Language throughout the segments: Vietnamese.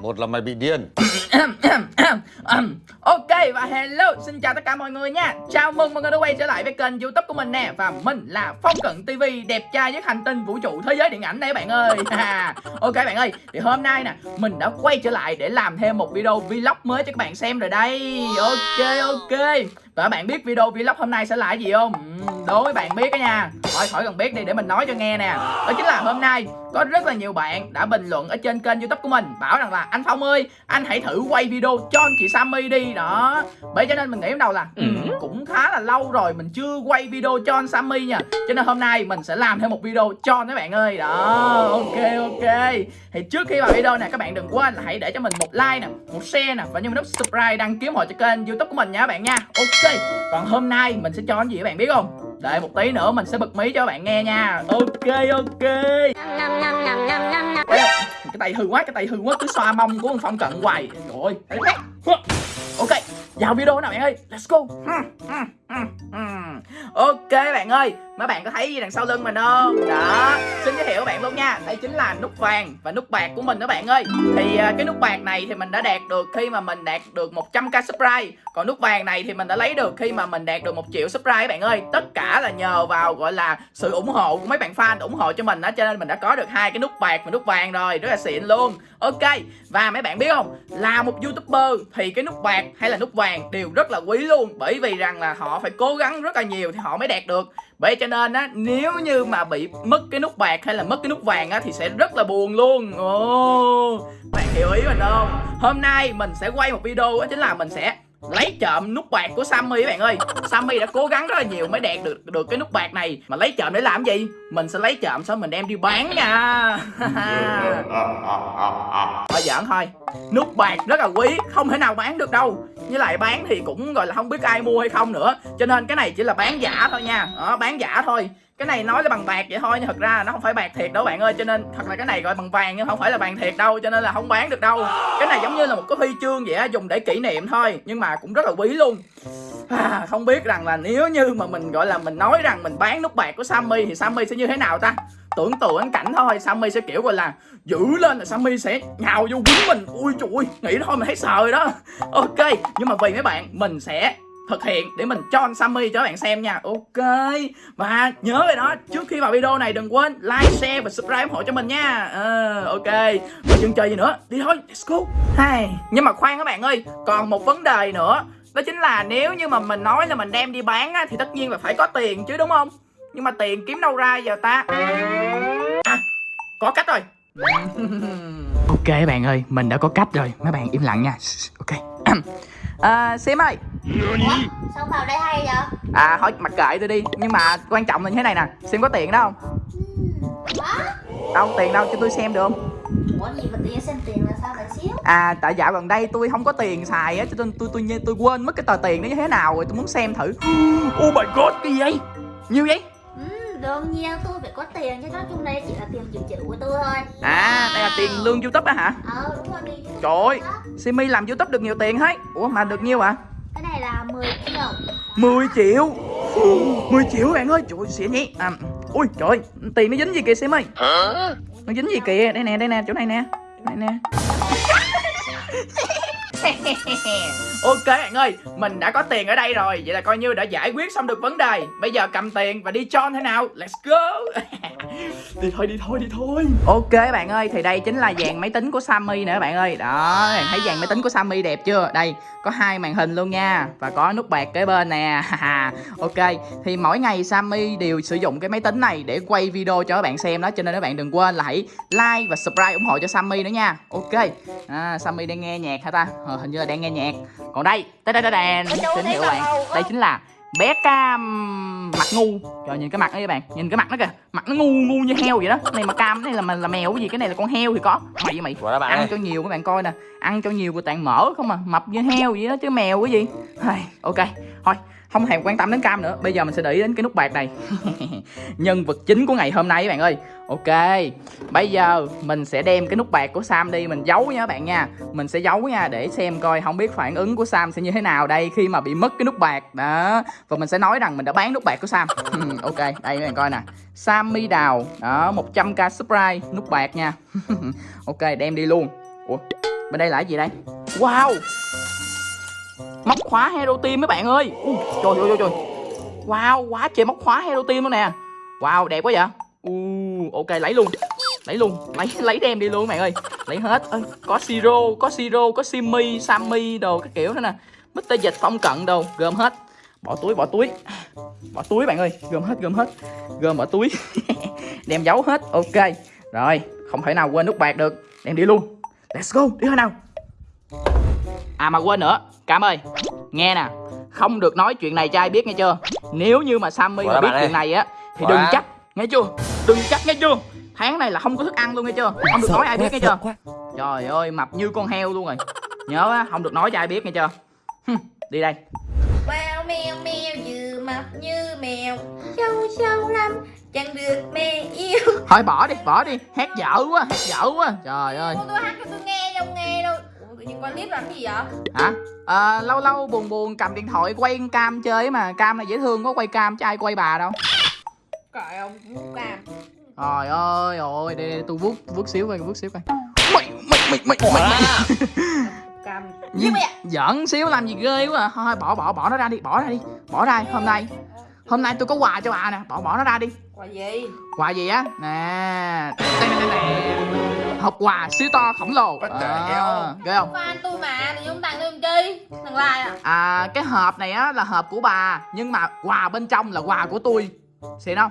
Một là mày bị điên. Ok và hello xin chào tất cả mọi người nha. Chào mừng mọi người đã quay trở lại với kênh youtube của mình nè. Và mình là phong cận tv đẹp trai nhất hành tinh vũ trụ thế giới điện ảnh đây bạn ơi. Ok bạn ơi thì hôm nay nè mình đã quay trở lại để làm thêm một video vlog mới cho các bạn xem rồi đây. Ok ok và bạn biết video vlog hôm nay sẽ là cái gì không? Ừ, đố với bạn biết đó nha. Thôi khỏi cần biết đi để mình nói cho nghe nè. Đó chính là hôm nay có rất là nhiều bạn đã bình luận ở trên kênh youtube của mình bảo rằng là anh phong ơi anh hãy thử quay video cho anh chị sammy đi. Đó. Bởi cho nên mình nghĩ ban đầu là ừ, cũng khá là lâu rồi mình chưa quay video cho anh sammy nha. Cho nên hôm nay mình sẽ làm thêm một video cho anh các bạn ơi. Đó ok ok. Thì trước khi vào video này các bạn đừng quên là hãy để cho mình một like nè một share nè và nhấn nút subscribe đăng ký ủng hộ cho kênh youtube của mình nha các bạn nha. Ok còn hôm nay mình sẽ cho anh gì các bạn biết không đợi một tí nữa mình sẽ bật mí cho các bạn nghe nha. Ok ok. Cái tay hư quá, cái tay hư quá, cứ xoa mông của con phong cận hoài. Rồi ok vào video nào bạn ơi? Let's go. Ok bạn ơi mấy bạn có thấy gì đằng sau lưng mình không? Đó, xin giới thiệu các bạn luôn nha. Đây chính là nút vàng và nút bạc của mình đó bạn ơi. Thì à, cái nút bạc này thì mình đã đạt được khi mà mình đạt được 100k subscribe. Còn nút vàng này thì mình đã lấy được khi mà mình đạt được một triệu subscribe các bạn ơi. Tất cả là nhờ vào, gọi là, sự ủng hộ của mấy bạn fan ủng hộ cho mình đó cho nên mình đã có được hai cái nút bạc và nút vàng rồi. Rất là xịn luôn. Ok, và mấy bạn biết không? Là một youtuber thì cái nút bạc hay là nút vàng đều rất là quý luôn. Bởi vì rằng là họ phải cố gắng rất là nhiều thì họ mới đạt được. Bởi cho nên á, nếu như mà bị mất cái nút bạc hay là mất cái nút vàng á, thì sẽ rất là buồn luôn. Ồ, bạn hiểu ý mình không? Hôm nay mình sẽ quay một video đó chính là mình sẽ lấy trộm nút bạc của Sammy các bạn ơi. Sammy đã cố gắng rất là nhiều mới đạt được được cái nút bạc này. Mà lấy trộm để làm gì? Mình sẽ lấy trộm xong mình đem đi bán nha. Thôi giỡn thôi. Nút bạc rất là quý không thể nào bán được đâu. Với lại bán thì cũng gọi là không biết ai mua hay không nữa. Cho nên cái này chỉ là bán giả thôi nha. Đó, bán giả thôi cái này nói là bằng bạc vậy thôi nhưng thật ra nó không phải bạc thiệt đâu bạn ơi cho nên thật là cái này gọi bằng vàng nhưng không phải là vàng thiệt đâu cho nên là không bán được đâu. Cái này giống như là một cái huy chương vậy á dùng để kỷ niệm thôi nhưng mà cũng rất là quý luôn. À, không biết rằng là nếu như mà mình gọi là mình nói rằng mình bán nút bạc của Sammy thì Sammy sẽ như thế nào ta? Tưởng tượng cảnh thôi Sammy sẽ kiểu gọi là giữ lên là Sammy sẽ nhào vô quýnh mình. Ui trời nghĩ thôi mình thấy sợ rồi đó. Ok nhưng mà vì mấy bạn mình sẽ thực hiện để mình cho anh Sammy cho các bạn xem nha. Ok Và nhớ rồi đó Trước khi vào video này đừng quên like, share và subscribe ủng hộ cho mình nha. À, Ok Và chừng chơi gì nữa Đi thôi let's go. Hai. Nhưng mà khoan các bạn ơi Còn một vấn đề nữa Đó chính là nếu như mà mình nói là mình đem đi bán á, Thì tất nhiên là phải có tiền chứ đúng không? Nhưng mà tiền kiếm đâu ra giờ ta? À có cách rồi. Ok các bạn ơi Mình đã có cách rồi. Mấy bạn im lặng nha. Ok. À, Sim ơi Ủa? Sao vào đây hay vậy? À thôi mặc kệ tôi đi Nhưng mà quan trọng là như thế này nè Sim có tiền đó không? Quá Đâu tiền đâu cho tôi xem được không? Ủa gì mà tự nhiên xem tiền là sao lại xíu À tại dạo gần đây tôi không có tiền xài á Cho nên tôi tôi tôi, tôi quên mất cái tờ tiền nó như thế nào rồi Tôi muốn xem thử Oh my god cái gì vậy? Nhiều vậy? Ừ, đương nhiên tôi phải có tiền chứ nói chung đây chỉ là tiền dự trữ của tôi thôi À đây là tiền lương youtube á hả? Ờ đúng rồi đi Trời ơi Simi làm youtube được nhiều tiền hết Ủa mà được nhiêu ạ? Này là 10 triệu. 10 triệu? 10 triệu bạn ơi. Trời ơi xịn nhỉ à, Ui trời ơi Tiền nó dính gì kìa Sim ơi? Nó dính gì kìa? Đây nè đây nè chỗ này nè Chỗ này nè Ok bạn ơi Mình đã có tiền ở đây rồi Vậy là coi như đã giải quyết xong được vấn đề. Bây giờ cầm tiền và đi John thế nào? Let's go. Đi thôi đi thôi đi thôi. Ok bạn ơi Thì đây chính là dàn máy tính của Sammy nữa bạn ơi. Đó thấy dàn máy tính của Sammy đẹp chưa? Đây có hai màn hình luôn nha Và có nút bạc kế bên nè. Ok Thì mỗi ngày Sammy đều sử dụng cái máy tính này Để quay video cho các bạn xem đó Cho nên các bạn đừng quên là hãy like và subscribe ủng hộ cho Sammy nữa nha. Ok à, Sammy đang nghe nhạc hả ta? Ờ, Hình như là đang nghe nhạc. Còn đây Đây đây. Đây đèn Tín hiệu bạn. Đây chính là bé cam mặt ngu. Trời nhìn cái mặt đó các bạn. Nhìn cái mặt nó kìa. Mặt nó ngu ngu như heo vậy đó. Cái này mà cam cái này là là mèo cái gì? Cái này là con heo thì có. Mày với mày. Bạn ăn ơi. cho nhiều các bạn coi nè. Ăn cho nhiều của tàn mỡ không à. Mập như heo vậy đó chứ mèo cái gì. Ok. Thôi không hề quan tâm đến cam nữa. Bây giờ mình sẽ để ý đến cái nút bạc này. Nhân vật chính của ngày hôm nay các bạn ơi. Ok, bây giờ mình sẽ đem cái nút bạc của sam đi mình giấu nha các bạn nha. Mình sẽ giấu nha để xem coi không biết phản ứng của sam sẽ như thế nào đây khi mà bị mất cái nút bạc. Đó. Và mình sẽ nói rằng mình đã bán nút bạc của sam. Ok, đây các bạn coi nè. Sammy đào. Đó 100k subscribe nút bạc nha. Ok, đem đi luôn. Ủa, bên đây là cái gì đây? Wow! Móc khóa hero team mấy bạn ơi. Trời ơi trời, trời. Wow quá trời móc khóa hero team luôn nè. Wow đẹp quá vậy. Uh, ok lấy luôn. Lấy luôn. Lấy lấy đem đi luôn các bạn ơi. Lấy hết. Ê, có siro có siro có simi, sammy đồ các kiểu nữa nè. Mít dịch phong cận đồ gom hết. Bỏ túi bỏ túi. Bỏ túi bạn ơi gom hết gom hết. Gom bỏ túi. Đem giấu hết ok. Rồi không thể nào quên nút bạc được. Đem đi luôn. Let's go đi thôi nào. À mà quên nữa. Cam ơi Nghe nè Không được nói chuyện này cho ai biết nghe chưa? Nếu như mà Sammy mà biết chuyện này á Thì đừng chắc Nghe chưa? Đừng chắc nghe chưa? Tháng này là không có thức ăn luôn nghe chưa? Không được nói ai biết nghe chưa? Trời ơi mập như con heo luôn rồi. Nhớ á Không được nói cho ai biết nghe chưa? Đi đây. Wow mèo mèo vừa mập như mèo. Sâu sâu lắm chẳng được mẹ yêu. Thôi bỏ đi bỏ đi. Hát dở quá hát dở quá. Trời ơi. Tôi hát cho tôi nghe tự nhiên quay clip làm gì vậy? Hả? À, Lâu lâu buồn buồn cầm điện thoại quay cam chơi mà Cam này dễ thương có quay cam chứ ai quay bà đâu. Trời ông vuốt cam Trời ơi ôi đây, đây tôi vuốt vuốt xíu coi vuốt xíu coi. Mày mày mày mày mày, mày. Cam? Giỡn xíu làm gì ghê quá à. Thôi bỏ bỏ bỏ nó ra đi bỏ ra đi. Bỏ ra hôm nay. Hôm nay tôi có quà cho bà nè. Bỏ bỏ nó ra đi. Quà gì? Quà gì á? Nè Hộp quà siêu to khổng lồ. What à? Ghê không? Fan tôi mà Tự nhiên tặng tôi làm chi Thằng Lai à. À cái hộp này á là hộp của bà Nhưng mà quà bên trong là quà của tôi. Xịn không?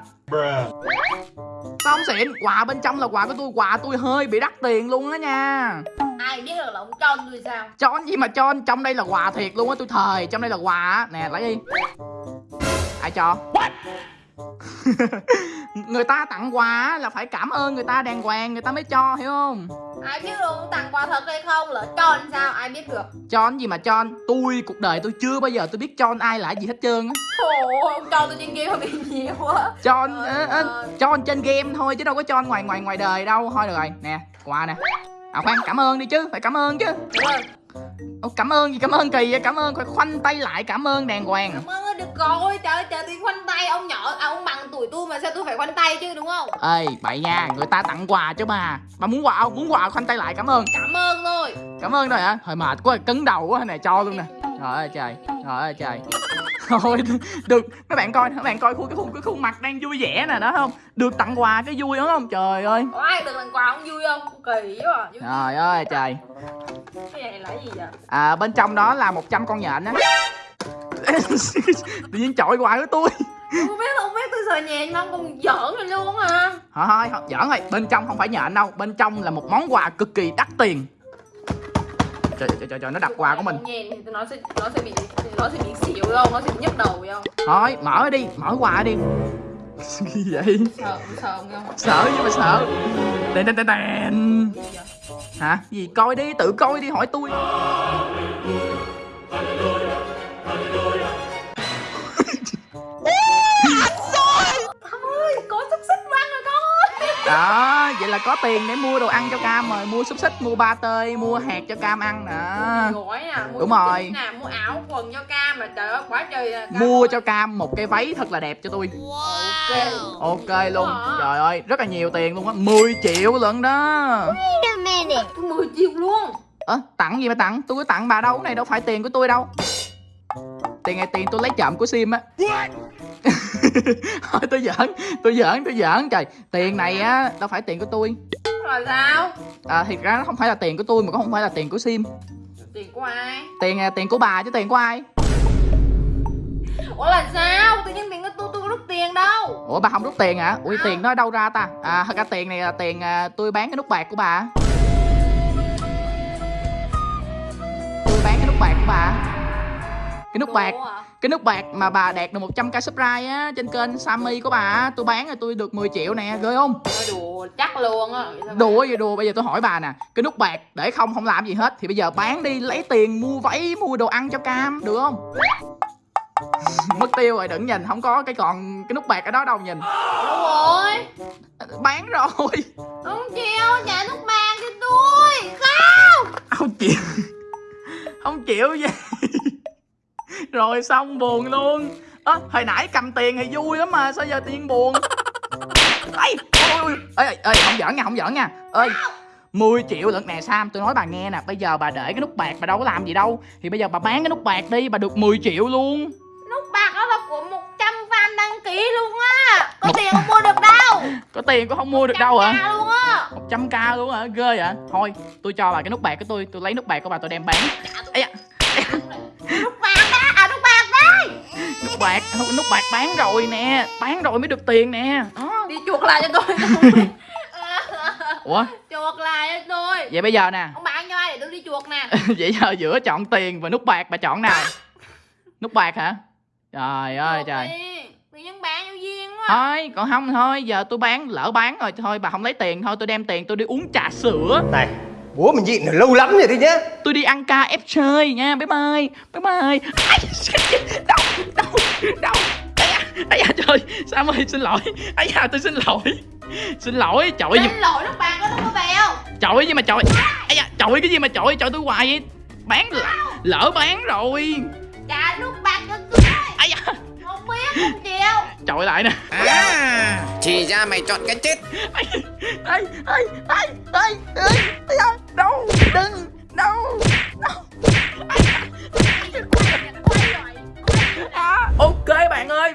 Sao không xịn Quà bên trong là quà của tôi Quà tôi hơi bị đắt tiền luôn á nha. Ai biết được là ông Tròn tôi sao? Cho gì mà cho trong đây là quà thiệt luôn á tôi thời trong đây là quà á. Nè lấy đi. Ai cho người ta tặng quà là phải cảm ơn người ta đàng hoàng người ta mới cho hiểu không? Ai biết được tặng quà thật hay không? Lỡ Tròn sao? Ai biết được. Cho gì mà cho tôi cuộc đời tôi chưa bao giờ tôi biết cho ai là gì hết trơn á. Ông Tròn tôi trên kia hơi bị nhiều quá. Cho cho trên game thôi chứ đâu có cho ngoài ngoài ngoài đời đâu. Thôi được rồi nè quà nè. À khoan cảm ơn đi chứ phải cảm ơn chứ. Đúng rồi Ồ, cảm ơn gì cảm ơn kỳ vậy cảm ơn. Phải khoanh tay lại cảm ơn đàng hoàng. Cảm ơn ơi, được rồi. Trời ơi trời tiếng khoanh tay. Ông nhỏ à, ông bằng tuổi tôi mà sao tôi phải khoanh tay chứ đúng không? Ê bậy nha người ta tặng quà cho bà bà muốn quà không muốn quà khoanh tay lại cảm ơn. Cảm ơn thôi. Cảm ơn rồi hả? Thôi mệt quá cứng đầu quá nè cho luôn nè. Trời ơi trời trời ơi trời thôi được. Mấy bạn coi mấy bạn coi khuôn cái khuôn cái khuôn mặt đang vui vẻ nè đó không? Được tặng quà cái vui đúng không? Trời ơi. Có ai được tặng quà không vui không? Kỳ quá à. Trời ơi trời. Cái này là gì vậy? À bên trong đó là 100 con nhện á. Tự nhiên chọi quà của tôi. Không biết không biết tôi sợ nhẹ không còn giỡn rồi luôn hả? Thôi thôi thôi, giỡn rồi bên trong không phải nhện đâu. Bên trong là một món quà cực kỳ đắt tiền trời trời trời, trời nó đặt quà của mình. Nhện thì nó sẽ nó sẽ bị nó sẽ bị xỉu không nó sẽ bị nhức đầu không? Thôi mở đi mở quà đi. Gì vậy? Sợ sợ không sợ nhưng mà sợ. Đèn đèn đèn đèn. Hả? Gì coi đi tự coi đi hỏi tôi đó vậy là có tiền để mua đồ ăn cho cam rồi mua xúc xích mua ba tơi mua hạt cho cam ăn nè gói nè mua Đúng xúc rồi. xích nè mua áo quần cho cam mà trời ơi quá trời à, cam mua cho cam một cái váy thật là đẹp cho tôi. Ok ok luôn. Hả? trời ơi rất là nhiều tiền luôn á 10 triệu lận đó. Tôi 10 triệu luôn. Ơ tặng gì mà tặng? Tôi có tặng bà đâu cái này đâu phải tiền của tôi đâu. Tiền này tiền tôi lấy trộm của sim á thôi tôi giỡn tôi giỡn tôi giỡn. Trời tiền này á đâu phải tiền của tôi. Là sao? À, thiệt ra nó không phải là tiền của tôi mà cũng không phải là tiền của sim. Tiền của ai? Tiền à, tiền của bà chứ tiền của ai? Ủa là sao? Tự nhiên tiền của tôi tôi có rút tiền đâu. Ủa bà không rút tiền hả? Ui tiền nó đâu ra ta? À thật ra tiền này là tiền à, tôi bán cái nút bạc của bà. Tôi bán cái nút bạc của bà cái nút bạc à? cái nút bạc mà bà đạt được 100k subscribe á trên kênh Sammy của bà tôi bán rồi tôi được 10 triệu nè ghê không? Nói đùa chắc luôn á. Vậy đùa gì đùa bây giờ tôi hỏi bà nè cái nút bạc để không không làm gì hết thì bây giờ bán đi lấy tiền mua váy mua đồ ăn cho cam được không? Mất tiêu rồi đừng nhìn không có cái còn cái nút bạc ở đó đâu nhìn. Đâu rồi. Bán rồi. Không chịu trả nút bạc cho tôi Không. Không chịu. Không chịu gì rồi xong buồn luôn. Ơ hồi nãy cầm tiền thì vui lắm mà sao giờ tiền buồn? Ê ôi ê ê ê, không giỡn nha không giỡn nha. Ơi 10 triệu lận nè Sam tôi nói bà nghe nè bây giờ bà để cái nút bạc bà đâu có làm gì đâu. Thì bây giờ bà bán cái nút bạc đi bà được 10 triệu luôn. Nút bạc đó là của 100 fan đăng ký luôn á. Có tiền không mua được đâu. Có tiền cũng không mua được đâu hả? 100k luôn á. 100k luôn hả? Ghê vậy. Thôi tôi cho bà cái nút bạc của tôi tôi lấy nút bạc của bà tôi đem bán. Ây da, Nút bạc nút bạc nút bạc bán rồi nè bán rồi mới được tiền nè. Đó. Đi chuộc lại cho tôi. Ủa? Chuộc lại cho tôi. Vậy bây giờ nè. Ông bán cho ai để tôi đi chuộc nè? Vậy giờ giữa chọn tiền và nút bạc bà chọn nào? Nút bạc hả? Trời ơi Chuộc trời. đi. Tự nhiên bán vô duyên quá. Thôi còn không thôi giờ tôi bán lỡ bán rồi thôi bà không lấy tiền thôi tôi đem tiền tôi đi uống trà sữa. Này, bố mình nhịn được lâu lắm rồi đấy nhá tôi đi ăn ca ép chơi nha bye bye bye bye đau đau đau Ây da, ây da trời Sam ơi xin lỗi ây da tôi xin lỗi xin lỗi chọi gì Xin lỗi nút bạc đó không có bèo chọi gì mà chọi ây da chọi cái gì mà chọi chọi tôi hoài vậy bán lỡ, lỡ bán rồi Trả nút bạc cho tôi ây da Không biết không chịu chọi lại nè À, thì ra mày chọn cái chết ây ây ây ây ây ây ây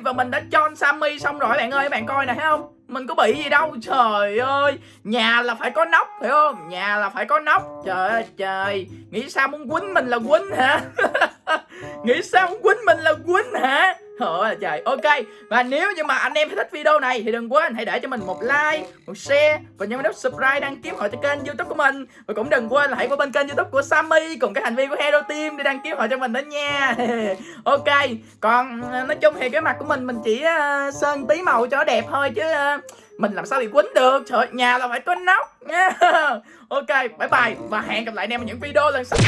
và mình đã cho Sammy xong rồi, bạn ơi, bạn coi nè, thấy không? Mình có bị gì đâu, trời ơi. Nhà là phải có nóc, phải không? Nhà là phải có nóc. Trời ơi, trời. Nghĩ sao muốn quýnh mình là quýnh hả? Nghĩ sao muốn quýnh mình là quýnh hả? Ôi trời, ok Và nếu như mà anh em thích video này Thì đừng quên hãy để cho mình một like, một share Và nhấn nút subscribe đăng ký hội cho kênh youtube của mình. Và cũng đừng quên là hãy qua bên kênh youtube của Sammy Cùng cái hành vi của Hero Team để đăng ký hội cho mình đó nha. Ok, còn ờ, nói chung thì cái mặt của mình Mình chỉ uh, sơn tí màu cho nó đẹp thôi Chứ uh, mình làm sao bị quýnh được? Trời nhà là phải có nóc nha. Ok, bye bye Và hẹn gặp lại anh em ở những video lần sau.